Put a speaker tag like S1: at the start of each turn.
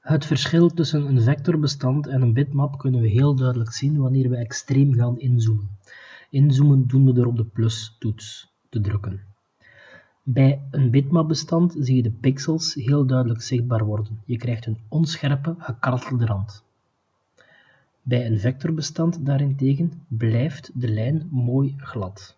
S1: Het verschil tussen een vectorbestand en een bitmap kunnen we heel duidelijk zien wanneer we extreem gaan inzoomen. Inzoomen doen we door op de plus-toets te drukken. Bij een bitmapbestand zie je de pixels heel duidelijk zichtbaar worden. Je krijgt een onscherpe, gekartelde rand. Bij een vectorbestand daarentegen blijft de lijn mooi glad.